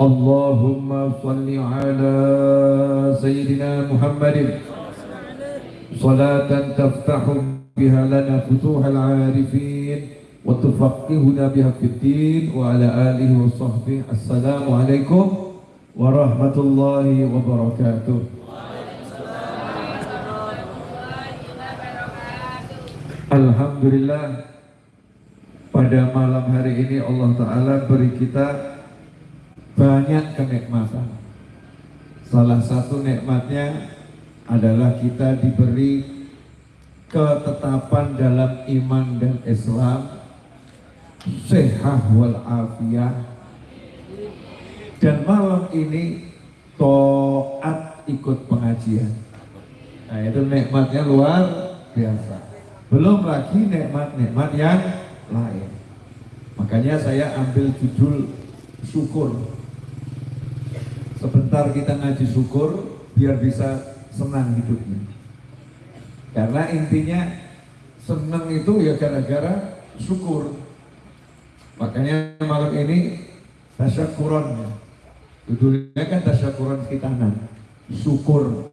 اللهم صل على سيدنا محمد صلاة تفتح بها لنا فتوح العارفين وتفقهنا بها في الدين وعلى آله وصحبه السلام عليكم ورحمة الله وبركاته Alhamdulillah pada malam hari ini Allah Ta'ala beri kita banyak kenikmatan. Salah satu nikmatnya adalah kita diberi ketetapan dalam iman dan Islam. Sehat wal afiyah dan malam ini toat ikut pengajian. Nah itu nikmatnya luar biasa. Belum lagi nikmat-nikmat yang lain. Makanya saya ambil judul syukur sebentar kita ngaji syukur biar bisa senang hidupnya. Karena intinya senang itu ya gara-gara syukur. Makanya malam ini tasyakuran. Judulnya kan tasyakuran khitanan. Syukur.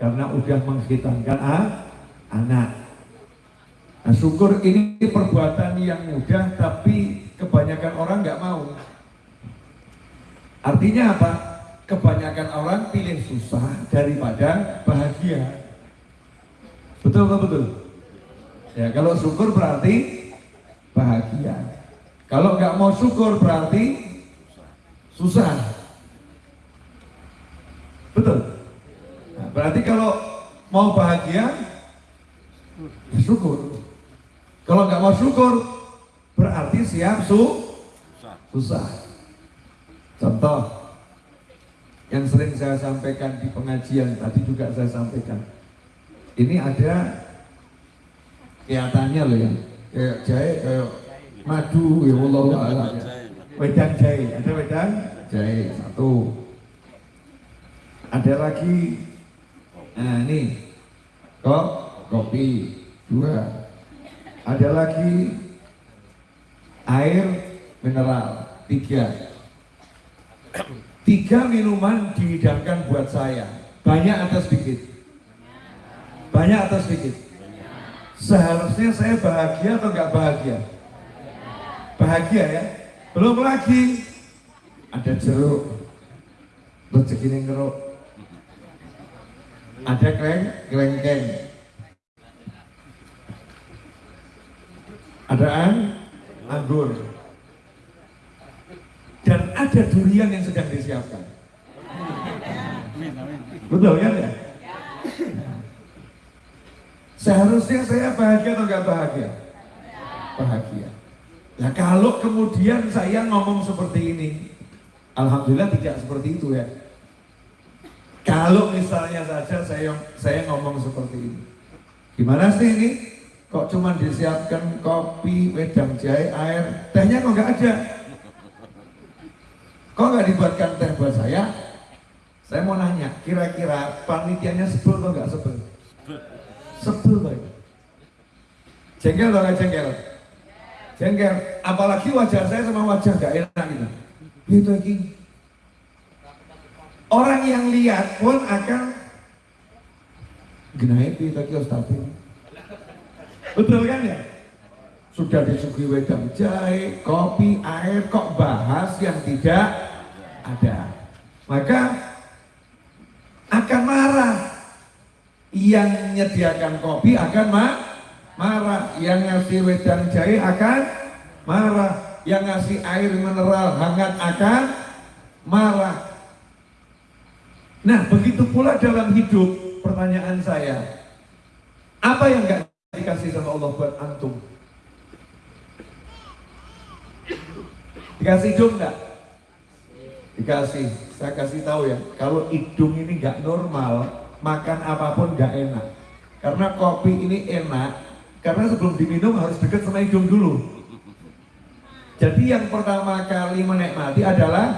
Karena udah menghitankan ah, anak. Nah syukur ini perbuatan yang mudah Tapi kebanyakan orang nggak mau. Artinya apa? Kebanyakan orang pilih susah daripada bahagia Betul nggak betul? Ya kalau syukur berarti bahagia Kalau nggak mau syukur berarti susah Betul? Nah, berarti kalau mau bahagia, ya syukur. Kalau nggak mau syukur, berarti siap su susah. Contoh yang sering saya sampaikan di pengajian tadi juga saya sampaikan. Ini ada kelihatannya loh ya, kayak jahe, kayak madu, ya Allah, Allah. Wedang jahe, ada wedang? Jahe satu. Ada lagi? Nah ini. Kok? Kopi. Dua. Ada lagi? Air mineral. Tiga tiga minuman dihidangkan buat saya. Banyak atau sedikit? Banyak atau sedikit? Seharusnya saya bahagia atau enggak bahagia? Bahagia ya? Belum lagi. Ada jeruk. Rezeki ngeruk. Ada kleng kelengkeng ada an anggur ada durian yang sedang disiapkan. Betul kan ya? Seharusnya saya bahagia atau enggak bahagia? Bahagia. Nah kalau kemudian saya ngomong seperti ini Alhamdulillah tidak seperti itu ya. Kalau misalnya saja saya saya ngomong seperti ini, gimana sih ini? Kok cuma disiapkan kopi, wedang jahe, air, tehnya kok nggak ada? Kok nggak dibuatkan teh buat saya? Saya mau nanya, kira-kira panitianya sebel atau nggak sebel? Sebel baik. Jengkel atau nggak jengkel? Jengkel. Apalagi wajah saya sama wajah nggak enak gitu. Gitu lagi Orang yang lihat pun akan genaipi tadi Ustaz. Betul kan ya? Sudah disuguhi wedang jahe, kopi, air, kok bahas yang tidak ada. Maka akan marah. Yang menyediakan kopi akan ma marah. Yang ngasih wedang jahe akan marah. Yang ngasih air mineral hangat akan marah Nah, begitu pula dalam hidup, pertanyaan saya, apa yang gak dikasih sama Allah buat antum? Dikasih hidung nggak? Dikasih. Saya kasih tahu ya, kalau hidung ini nggak normal, makan apa pun nggak enak. Karena kopi ini enak, karena sebelum diminum harus dekat sama hidung dulu. Jadi yang pertama kali menikmati adalah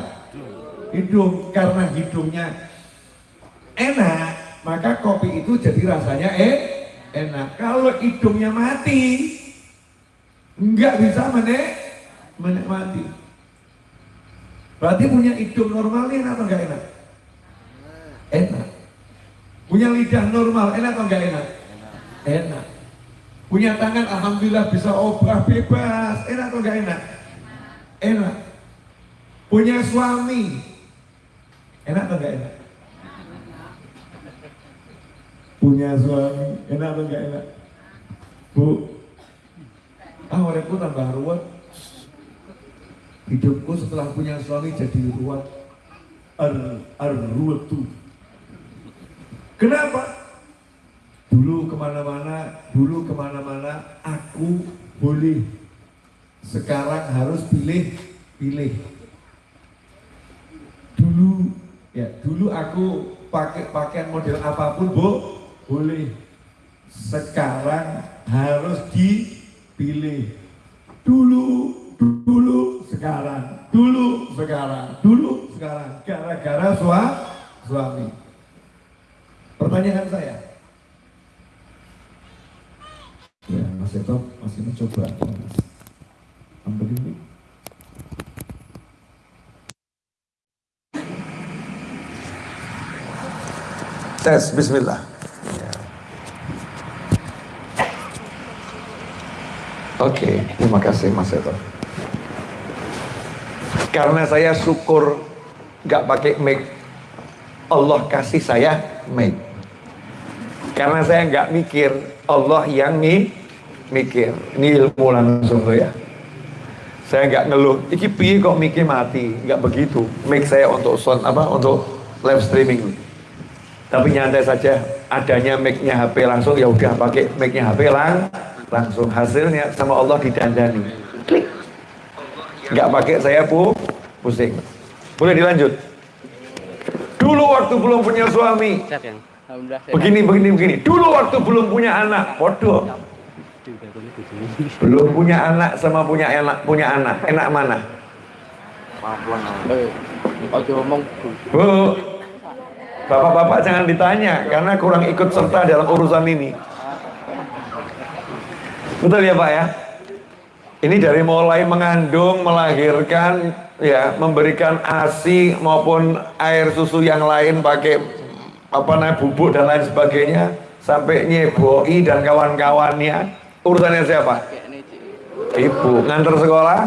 hidung, karena hidungnya enak, maka kopi itu jadi rasanya eh enak. Kalau hidungnya mati, nggak bisa menik menikmati. Berarti punya hidung normal enak atau enggak enak? Enak. Punya lidah normal enak atau enggak enak? Enak. Punya tangan alhamdulillah bisa obah bebas, enak atau enggak enak? Enak. Punya suami enak atau enggak enak? Punya suami enak atau enggak enak? Bu, ah orangku tambah ruwet Hidupku setelah punya suami jadi ruwet ar tuh. Kenapa? Dulu ke mana-mana, dulu ke mana-mana aku boleh. Sekarang harus pilih, pilih. Dulu, ya dulu aku pakai pakaian model apa pun, bu, boleh. Sekarang harus dipilih. Dulu dulu sekarang, dulu sekarang, dulu sekarang, gara-gara sua, suami. Pertanyaan saya, ya Mas Eto masih mencoba ambil ini. Tes, Bismillah. Oke, okay, terima kasih Mas Eto. Karena saya syukur nggak pakai mic. Allah kasih saya mic. Karena saya nggak mikir, Allah yang mi mikir. Ini ilmu langsung tuh ya. Saya nggak ngeluh, iki piye kok mikir mati, nggak begitu. Mic saya untuk sound apa? Untuk live streaming. Tapi nyantai saja, adanya mic-nya HP langsung ya udah pakai mic-nya HP lang langsung hasilnya sama Allah didandani. Nggak pakai saya pu pusing. Boleh dilanjut? Dulu waktu belum punya suami. Begini begini begini. Dulu waktu belum punya anak. Bodoh belum punya anak sama punya anak punya anak. Enak mana? Bu bapak-bapak jangan ditanya karena kurang ikut serta dalam urusan ini. Betul ya pak ya ini dari mulai mengandung, melahirkan, ya, memberikan ASI maupun air susu yang lain pakai apa namanya bubuk dan lain sebagainya, sampai nyeboi dan kawan-kawannya. Urusannya siapa? Ibu ngantar sekolah,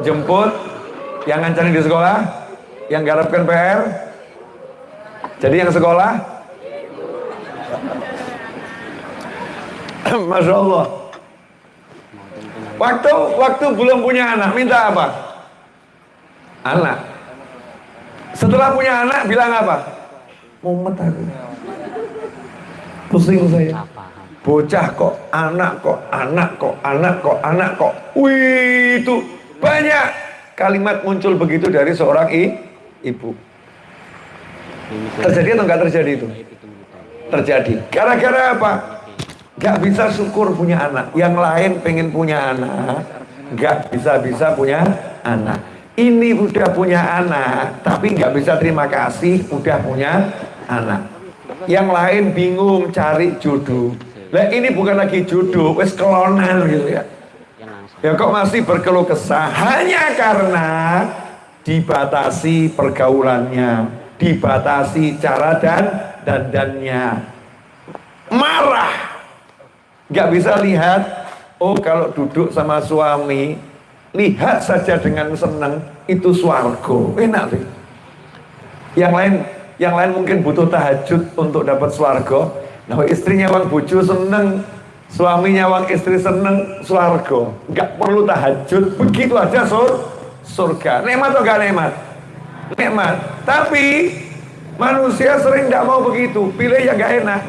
jemput, yang ngancarin di sekolah, yang garapkan PR. Jadi yang sekolah, Masya Allah Waktu waktu belum punya anak, minta apa? Anak. Setelah punya anak, bilang apa? Mumet aku. Pusing saya. Bocah kok, anak kok, anak kok, anak kok, anak kok. Wih, itu banyak kalimat muncul begitu dari seorang i, ibu. Terjadi atau enggak terjadi itu? Terjadi. Gara-gara apa? Gak bisa syukur punya anak. Yang lain pengen punya anak. Gak bisa-bisa punya anak. Ini udah punya anak, tapi gak bisa terima kasih udah punya anak. Yang lain bingung cari jodoh. Lah ini bukan lagi jodoh, wes kelonan gitu ya. Ya kok masih berkeluh kesah hanya karena dibatasi pergaulannya, dibatasi cara dan dandannya. Marah nggak bisa lihat. Oh kalau duduk sama suami lihat saja dengan senang itu swargo enak sih. Yang lain yang lain mungkin butuh tahajud untuk dapat swargo nah istrinya wang bucu seneng suaminya wang istri seneng swargo nggak perlu tahajud begitu aja sur surga. Nikmat atau gak nikmat? Nikmat. Tapi Manusia sering tidak mau begitu, pilih yang gak enak.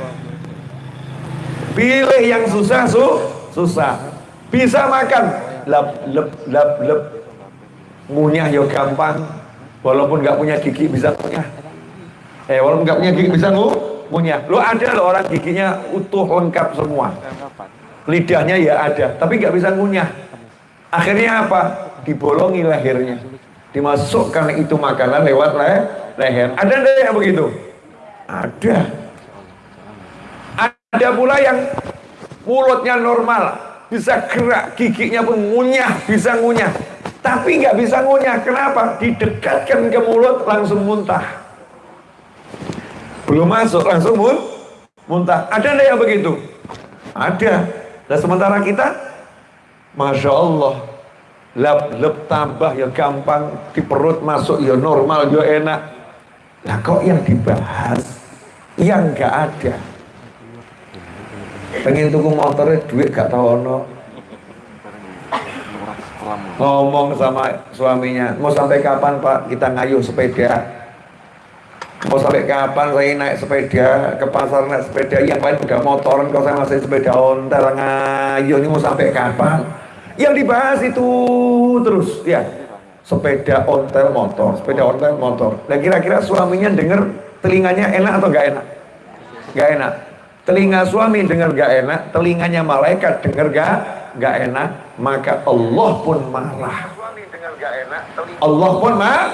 Pilih yang susah, su susah. Bisa makan, lep, lep, lep, lep. Ngunyah ya gampang. Walaupun gak punya gigi bisa ngunyah. Eh, walaupun gak punya gigi bisa ngu ngunyah. Lo ada loh orang giginya utuh lengkap semua. Lidahnya ya ada, tapi gak bisa ngunyah. Akhirnya apa? Dibolongi lehernya. Dimasukkan itu makanan lewat leher leher. Ada enggak yang begitu? Ada. Ada pula yang mulutnya normal, bisa gerak, giginya pun ngunyah, bisa ngunyah. Tapi nggak bisa ngunyah, kenapa? Didekatkan ke mulut langsung muntah. Belum masuk langsung mun muntah. Ada enggak yang begitu? Ada. Dan sementara kita, Masya Allah, lep tambah ya gampang, di perut masuk ya normal, ya enak. Nah kok yang dibahas yang nggak ada. Pengen tuku motornya duit gak tahu ono. Ngomong sama suaminya, mau sampai kapan Pak kita ngayuh sepeda? Mau sampai kapan saya naik sepeda ke pasar naik sepeda yang lain udah motoran kalau saya masih sepeda ontel ngayuh ini mau sampai kapan? Yang dibahas itu terus ya sepeda ontel motor, sepeda ontel motor. Dan kira-kira suaminya dengar telinganya enak atau gak enak? Gak enak. Telinga suami dengar gak enak, telinganya malaikat dengar gak gak enak, maka Allah pun marah. Allah pun marah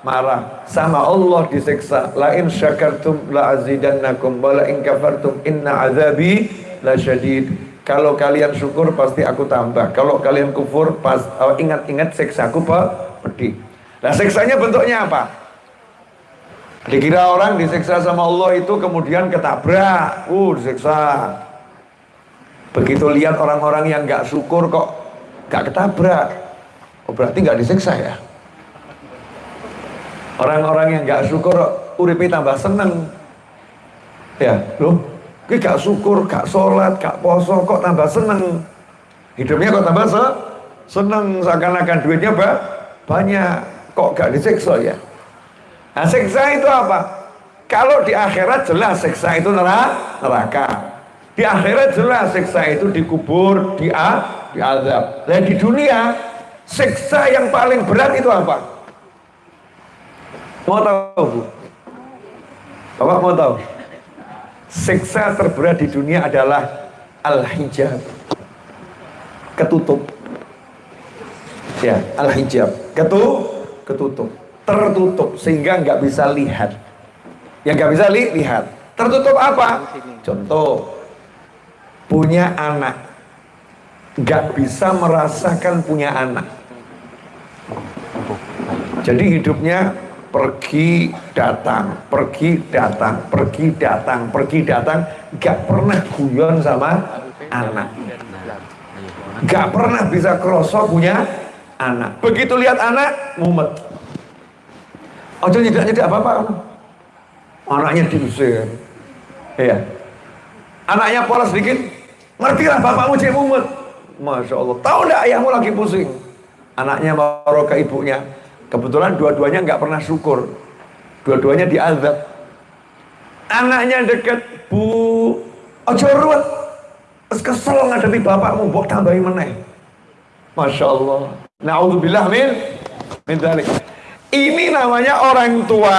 marah sama Allah diseksa la in syakartum la azidannakum wa la in kafartum inna azabi la syadid kalau kalian syukur pasti aku tambah. Kalau kalian kufur pas oh, ingat-ingat seksaku pedih. Nah seksanya bentuknya apa? Dikira orang disiksa sama Allah itu kemudian ketabrak, uh disiksa. Begitu lihat orang-orang yang nggak syukur kok nggak ketabrak, oh berarti nggak disiksa ya? Orang-orang yang nggak syukur uripi tambah seneng, ya loh Ki gak syukur, gak sholat, gak poso, kok tambah seneng. Hidupnya kok tambah se seneng, seakan-akan duitnya ba banyak. Kok gak disiksa ya? Nah siksa itu apa? Kalau di akhirat jelas siksa itu neraka. Di akhirat jelas siksa itu dikubur, di di azab. Dan di dunia siksa yang paling berat itu apa? Mau tahu bu? Bapak mau tahu? Siksa terberat di dunia adalah al-hijab. Ketutup. Ya, al-hijab. Ketu ketutup. Tertutup sehingga nggak bisa lihat. Yang nggak bisa li lihat. Tertutup apa? Contoh, punya anak. Nggak bisa merasakan punya anak. Jadi hidupnya pergi datang, pergi datang, pergi datang, pergi datang, gak pernah guyon sama anak, gak pernah bisa krosok punya anak. Begitu lihat anak, mumet. Ojo tidak nyedak apa-apa. Anaknya diusir. Iya. Anaknya pola sedikit, ngerti lah bapakmu cek mumet. Masya Allah. Tahu ndak ayahmu lagi pusing? Anaknya baru ke ibunya, Kebetulan dua-duanya nggak pernah syukur. Dua-duanya diazab. Anaknya deket, Bu, ojo ruwet. Kesel ngadepi bapakmu, mbok tambahi meneh. Masya Allah. Na'udzubillah min min dalik. Ini namanya orang tua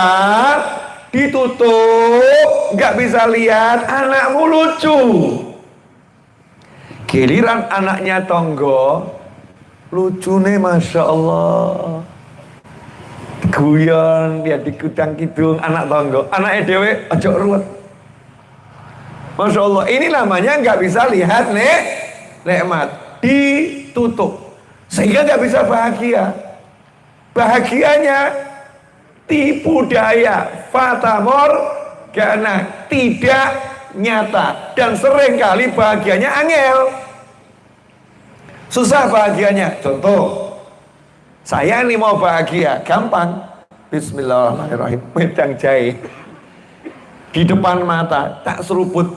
ditutup, nggak bisa lihat, anakmu lucu. Giliran anaknya tonggo, lucu nih Masya Allah. Guyon dia di kudang kidung anak tonggo. Anak dewe ojo ruwet. Masya Allah ini namanya nggak bisa lihat nek. Nikmat ditutup sehingga nggak bisa bahagia bahagianya tipu daya fatamor karena tidak nyata dan sering kali bahagianya angel susah bahagianya contoh saya ini mau bahagia, gampang. Bismillahirrahmanirrahim. Wedang jahe. Di depan mata, tak seruput.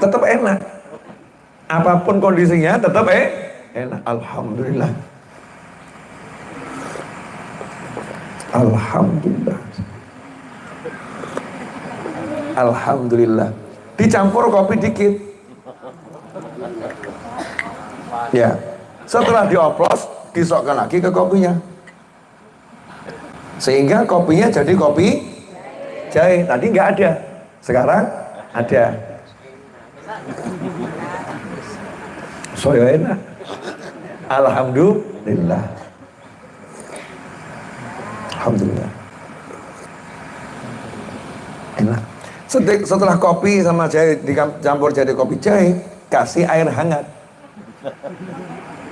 Tetap enak. Apa pun kondisinya, tetap eh, enak. Alhamdulillah. Alhamdulillah. Alhamdulillah. Dicampur kopi dikit. Ya. Setelah dioplos, disokkan lagi ke kopinya. Sehingga kopinya jadi kopi jahe. Tadi nggak ada. Sekarang ada. Soyo enak. Alhamdulillah. Alhamdulillah. Enak. Setelah kopi sama jahe dicampur jadi kopi jahe, kasih air hangat.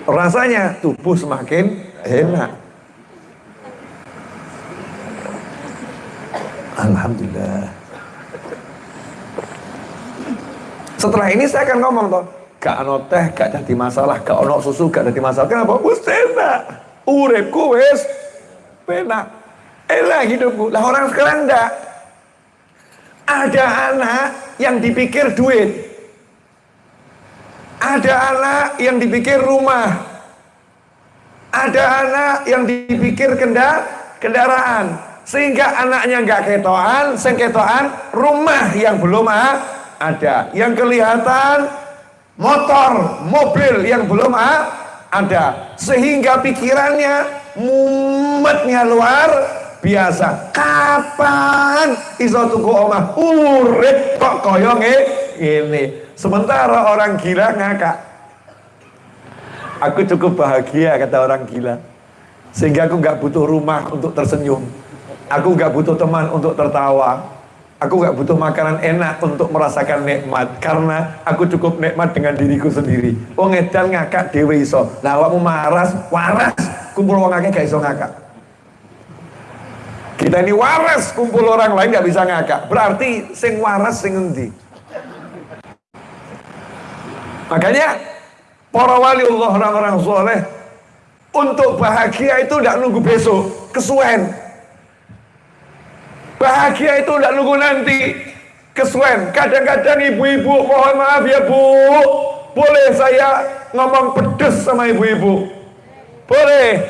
Rasanya tubuh semakin enak. Alhamdulillah. Setelah ini saya akan ngomong toh, gak ono teh, gak jadi masalah, gak ono susu, gak jadi masalah. Kenapa? Wis enak. Uripku wis enak. Enak hidupku. Lah orang sekarang enggak. Ada anak yang dipikir duit. Ada anak yang dipikir rumah. Ada anak yang dipikir kendar kendaraan. Sehingga anaknya nggak ketoan, sengketoan, rumah yang belum ada. Yang kelihatan motor, mobil yang belum ada. Sehingga pikirannya mumetnya luar biasa. Kapan iso tuku omah? Urip kok koyong ini. Sementara orang gila ngakak. Aku cukup bahagia kata orang gila. Sehingga aku nggak butuh rumah untuk tersenyum. Aku nggak butuh teman untuk tertawa. Aku nggak butuh makanan enak untuk merasakan nikmat karena aku cukup nikmat dengan diriku sendiri. Wong edan ngakak dewe iso. Lah awakmu maras, waras, kumpul wong akeh gak iso ngakak. Kita ini waras, kumpul orang lain gak bisa ngakak. Berarti sing waras sing endi? Makanya para wali Allah orang-orang soleh untuk bahagia itu tidak nunggu besok, kesuwen. Bahagia itu tidak nunggu nanti. Kesuwen. Kadang-kadang ibu-ibu mohon maaf ya bu. Boleh saya ngomong pedes sama ibu-ibu? Boleh.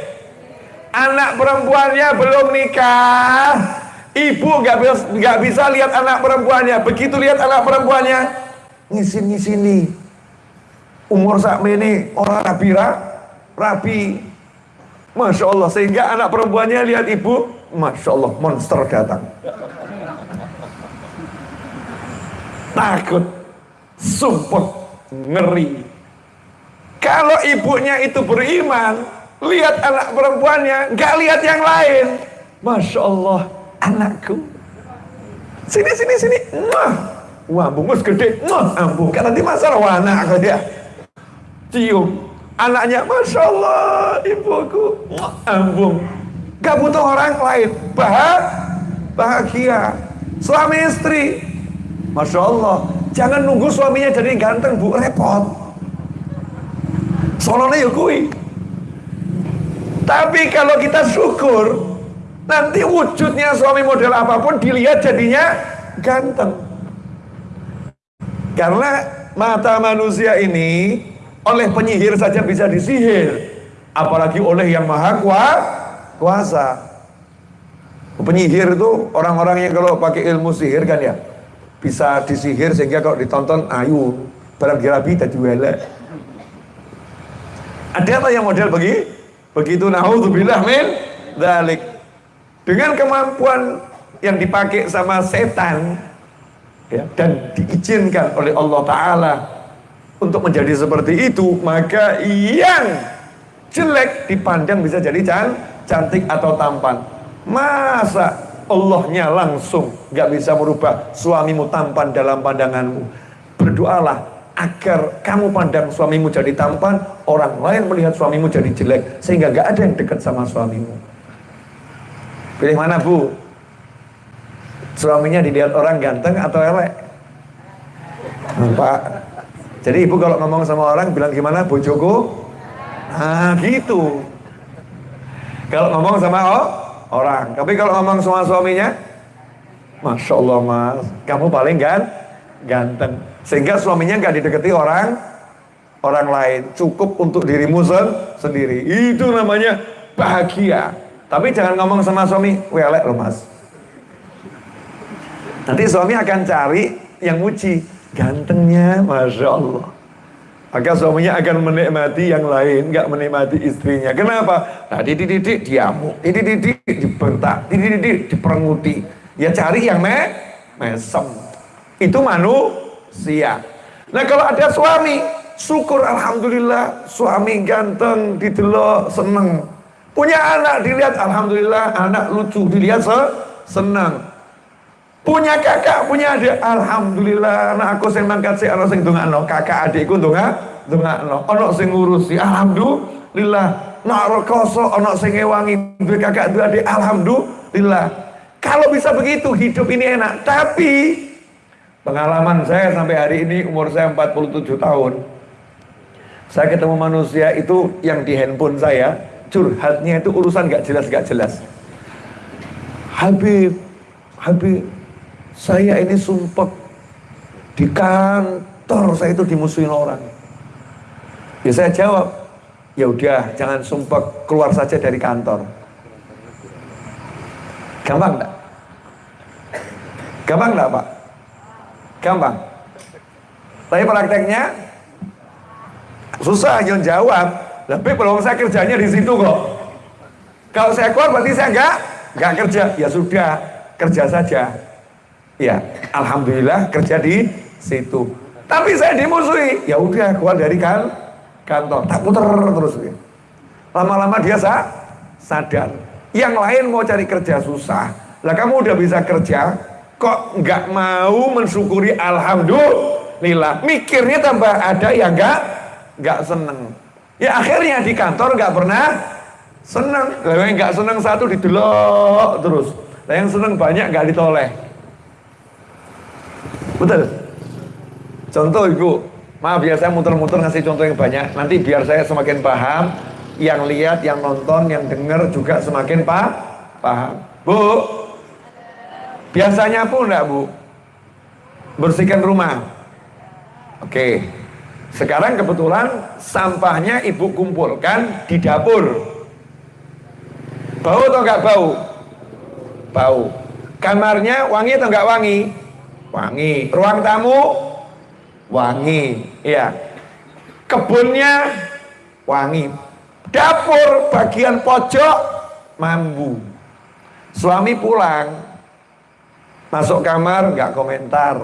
Anak perempuannya belum nikah. Ibu nggak bisa, gak bisa lihat anak perempuannya. Begitu lihat anak perempuannya, ngisin-ngisini. Umur saat ini orang rapi, rapi. Masya Allah. Sehingga anak perempuannya lihat ibu, Masya Allah, monster datang. Takut, sumpah, ngeri. Kalau ibunya itu beriman, lihat anak perempuannya, nggak lihat yang lain. Masya Allah, anakku. Sini, sini, sini. Wah, bungus gede. Wah, ambung. Karena di masalah wah anak dia. Cium. Anaknya, Masya Allah, ibuku. Wah, ambung Gak butuh orang lain. Bah bahagia. Suami istri. Masya Allah. Jangan nunggu suaminya jadi ganteng, bu. Repot. Soalnya ya kui. Tapi kalau kita syukur, nanti wujudnya suami model apa pun dilihat jadinya ganteng. Karena mata manusia ini oleh penyihir saja bisa disihir. Apalagi oleh yang maha kuat kuasa. Penyihir itu orang-orang yang kalau pakai ilmu sihir kan ya bisa disihir sehingga kalau ditonton ayu barang girabi dan elek. Ada apa yang model begi? Begitu naudzubillah min dalik. Dengan kemampuan yang dipakai sama setan ya, dan diizinkan oleh Allah Ta'ala untuk menjadi seperti itu maka yang jelek dipandang bisa jadi can cantik atau tampan. Masa Allahnya langsung gak bisa merubah suamimu tampan dalam pandanganmu. Berdoalah agar kamu pandang suamimu jadi tampan, orang lain melihat suamimu jadi jelek, sehingga gak ada yang dekat sama suamimu. Pilih mana bu? Suaminya dilihat orang ganteng atau elek? Pak. Jadi ibu kalau ngomong sama orang bilang gimana bojoku? Nah gitu. Kalau ngomong sama oh, orang. Tapi kalau ngomong sama suaminya, Masya Allah mas, kamu paling kan ganteng. Sehingga suaminya nggak didekati orang orang lain. Cukup untuk dirimu sendiri. Itu namanya bahagia. Tapi jangan ngomong sama suami, welek loh mas. Nanti suami akan cari yang muji. Gantengnya, Masya Allah. Maka suaminya akan menikmati yang lain, nggak menikmati istrinya. Kenapa? Nah, dididik diamuk, dididik dibentak, dididik diperenguti. Ya cari yang me mesem. Itu manusia. Nah kalau ada suami, syukur Alhamdulillah, suami ganteng, didelok, seneng. Punya anak dilihat, Alhamdulillah, anak lucu, dilihat se seneng. Punya kakak, punya adik, Alhamdulillah, anak aku sing mangkat si anak sing dongakno, kakak adikku dongak, dongakno, anak sing ngurusi, Alhamdulillah. Nak rekoso, anak sing ngewangi, duwe kakak, duwe adik, Alhamdulillah. Kalau bisa begitu, hidup ini enak. Tapi, pengalaman saya sampai hari ini, umur saya 47 tahun, saya ketemu manusia itu yang di handphone saya, curhatnya itu urusan gak jelas gak jelas. Habib, Habib, saya ini sumpah di kantor saya itu dimusuhin orang. Ya saya jawab, ya udah jangan sumpah keluar saja dari kantor. Gampang enggak? Gampang enggak Pak? Gampang. Tapi prakteknya susah yang jawab. Tapi belum saya kerjanya di situ kok. Kalau saya keluar berarti saya enggak enggak kerja. Ya sudah, kerja saja. Ya, alhamdulillah kerja di situ. Tapi saya dimusuhi. Ya udah keluar dari kan kantor. Tak puter terus. Lama-lama dia sa sadar. Yang lain mau cari kerja susah. Lah kamu udah bisa kerja, kok nggak mau mensyukuri alhamdulillah. Mikirnya tambah ada yang nggak nggak seneng. Ya akhirnya di kantor nggak pernah seneng. Lah yang nggak seneng satu didelok terus. Lah yang seneng banyak nggak ditoleh. Betul? Contoh ibu, maaf ya saya muter-muter ngasih contoh yang banyak. Nanti biar saya semakin paham, yang lihat, yang nonton, yang dengar juga semakin pa paham. Bu, biasanya pun enggak bu? Bersihkan rumah. Oke, sekarang kebetulan sampahnya ibu kumpulkan di dapur. Bau atau enggak bau? Bau. Kamarnya wangi atau enggak wangi? Wangi. Ruang tamu wangi, ya. Kebunnya wangi. Dapur bagian pojok mambu. Suami pulang, masuk kamar nggak komentar.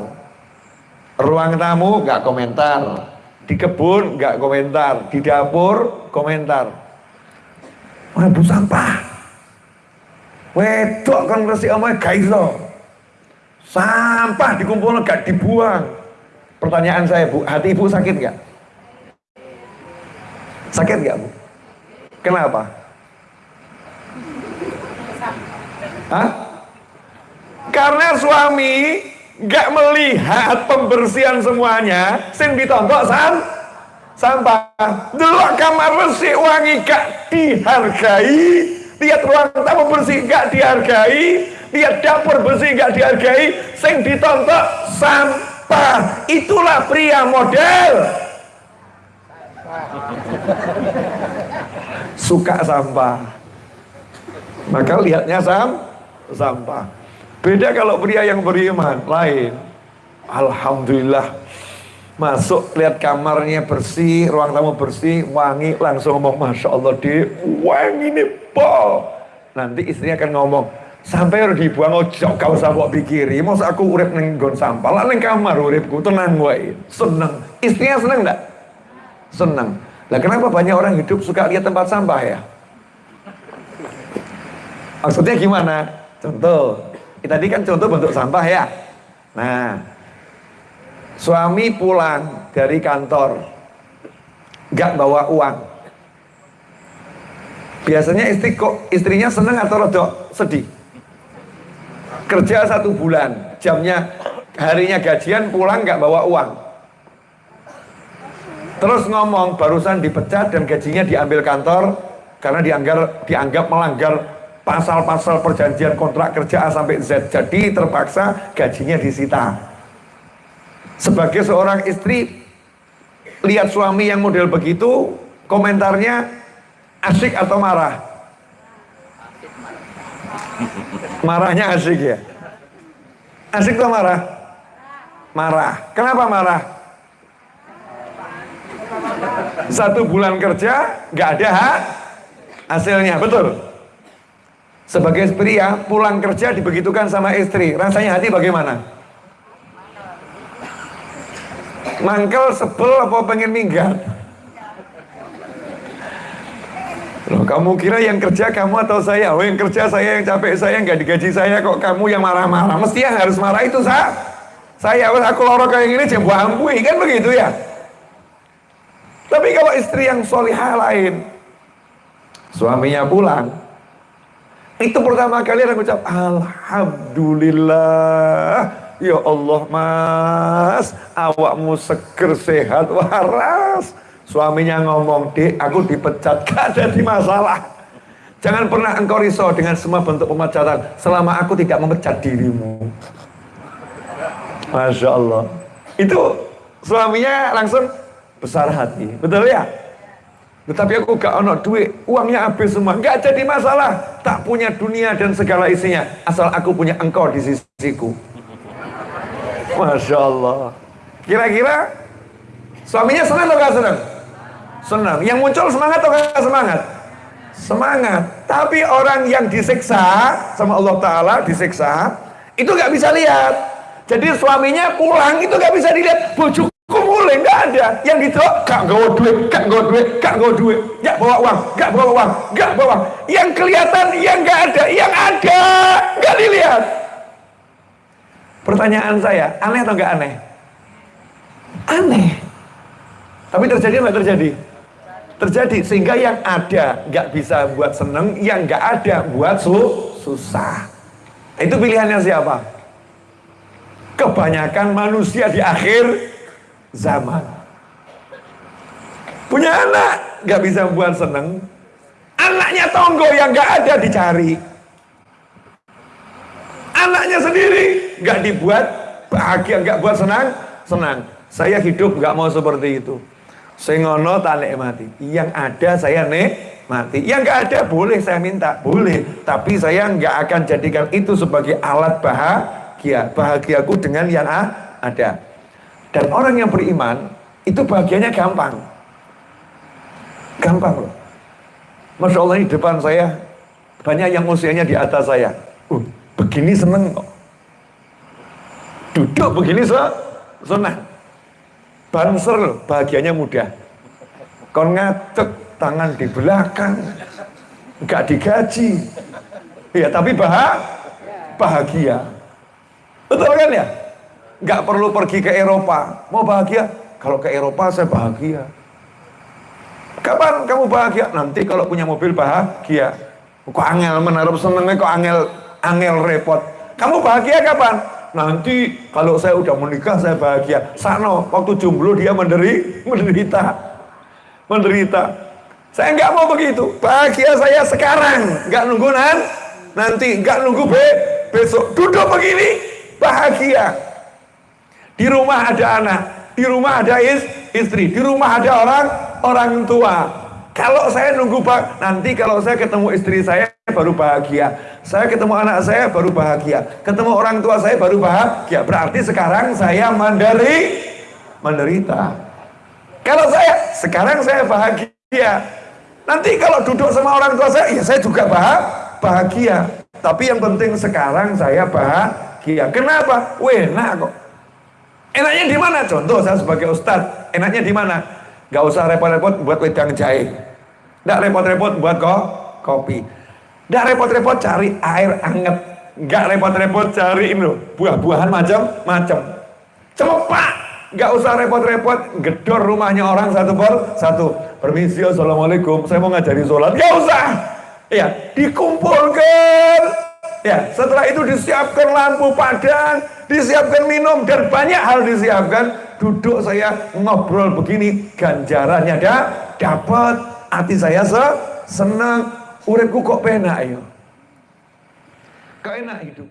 Ruang tamu nggak komentar. Di kebun nggak komentar. Di dapur komentar. Mambu sampah. Wedok kan bersih omah gaiso. Sampah dikumpul gak dibuang. Pertanyaan saya bu, hati ibu sakit gak? Sakit gak bu? Kenapa? Hah? Karena suami gak melihat pembersihan semuanya, sing ditontok san sampah. Dulu kamar bersih wangi gak dihargai, lihat ruang tamu bersih gak dihargai, lihat dapur bersih nggak dihargai sing ditonton sampah. Itulah pria model. Suka sampah. Maka lihatnya sam sampah. Beda kalau pria yang beriman lain. Alhamdulillah. Masuk lihat kamarnya bersih ruang tamu bersih wangi langsung ngomong Masya Allah di wangi nih po nanti istrinya akan ngomong sampai harus dibuang ojo kau usah mbok pikiri. Mau aku urip ning nggon sampah? Lah ning kamar uripku tenang wae. Seneng. Istrinya seneng enggak seneng. Lah kenapa banyak orang hidup suka lihat tempat sampah ya? Maksudnya gimana? Contoh tadi kan contoh bentuk sampah ya. Nah suami pulang dari kantor nggak bawa uang. Biasanya istri kok istrinya seneng atau rodok sedih kerja satu bulan. Jamnya harinya gajian pulang nggak bawa uang. Terus ngomong barusan dipecat dan gajinya diambil kantor karena dianggap dianggap melanggar pasal-pasal perjanjian kontrak kerja A sampai Z. Jadi terpaksa gajinya disita. Sebagai seorang istri lihat suami yang model begitu komentarnya asik atau marah Marahnya asik ya? Asik tuh marah? Marah. Kenapa marah? Satu bulan kerja, nggak ada hak hasilnya, betul? Sebagai pria, pulang kerja dibegitukan sama istri, rasanya hati bagaimana? Mangkel, sebel, apa pengen minggat? Loh, kamu kira yang kerja kamu atau saya? Oh, yang kerja saya, yang capek saya, nggak digaji saya, kok kamu yang marah-marah? Mesti yang harus marah itu saya. Saya, aku lorok kayak gini, jembu ampui, kan begitu ya? Tapi kalau istri yang solihah lain, suaminya pulang, itu pertama kali aku ucap, Alhamdulillah, ya Allah mas, awakmu seger sehat waras. Suaminya ngomong, dek aku dipecat, gak jadi masalah. Jangan pernah engkau risau dengan semua bentuk pemecatan selama aku tidak memecat dirimu. Masya Allah. Itu suaminya langsung besar hati. Betul ya? Tetapi aku gak ono duit, uangnya habis semua. Gak jadi masalah. Tak punya dunia dan segala isinya. Asal aku punya engkau di sisiku. Masya Allah. Kira-kira suaminya senang atau gak senang? Senang. Yang muncul semangat atau gak semangat? Semangat. Tapi orang yang disiksa sama Allah Ta'ala disiksa, itu gak bisa lihat. Jadi suaminya pulang itu gak bisa dilihat. Bojoku mulai gak ada. Yang gitu, gak gawa duit, gak gawa duit, gak gawa duit. Gak bawa uang, gak bawa uang, gak bawa uang. Yang kelihatan, yang gak ada. Yang ada, gak dilihat. Pertanyaan saya, aneh atau gak aneh? Aneh. Tapi terjadi atau terjadi? Terjadi. Sehingga yang ada nggak bisa buat seneng yang nggak ada buat su susah. Itu pilihannya siapa? Kebanyakan manusia di akhir zaman. Punya anak nggak bisa buat seneng anaknya tonggo yang nggak ada dicari. Anaknya sendiri nggak dibuat bahagia nggak buat senang senang. Saya hidup nggak mau seperti itu Sengono tak mati. Yang ada saya mati. Yang nggak ada boleh saya minta, boleh. Tapi saya nggak akan jadikan itu sebagai alat bahagia. Bahagiaku dengan yang ada. Dan orang yang beriman itu bahagianya gampang. Gampang loh. Masya Allah di depan saya banyak yang usianya di atas saya. Uh, begini seneng kok. Duduk begini so, senang banser loh, bahagianya mudah. Kon ngadek tangan di belakang, nggak digaji. Ya tapi bah bahagia. Betul kan ya? Nggak perlu pergi ke Eropa. Mau bahagia? Kalau ke Eropa saya bahagia. Kapan kamu bahagia? Nanti kalau punya mobil bahagia. Kok angel menaruh senengnya kok angel angel repot. Kamu bahagia kapan? Nanti kalau saya udah menikah saya bahagia. Sano, waktu jomblo dia menderi, menderita. Menderita. Saya nggak mau begitu. Bahagia saya sekarang, nggak nunggu nan, nanti nggak nunggu be, besok. Duduk begini, bahagia. Di rumah ada anak, di rumah ada is, istri, di rumah ada orang orang tua. Kalau saya nunggu pak, nanti kalau saya ketemu istri saya baru bahagia. Saya ketemu anak saya baru bahagia. Ketemu orang tua saya baru bahagia. Berarti sekarang saya mandiri, menderita. Kalau saya sekarang saya bahagia. Nanti kalau duduk sama orang tua saya, ya saya juga bahagia. Tapi yang penting sekarang saya bahagia. Kenapa? Enak kok. Enaknya di mana? Contoh saya sebagai ustadz, enaknya di mana? Gak usah repot-repot buat wedang jahe. Nggak repot-repot buat kok kopi. Nggak repot-repot cari air anget. Nggak repot-repot cari ini buah-buahan macam-macam. Cepat. Nggak usah repot-repot gedor rumahnya orang satu per satu. Permisi, assalamualaikum. Saya mau ngajari sholat. Nggak usah. Ya, dikumpulkan. Ya, setelah itu disiapkan lampu padang, disiapkan minum dan banyak hal disiapkan. Duduk saya ngobrol begini, ganjarannya ada dapat. Hati saya se senang. Uripku kok penak ya? Kok enak hidup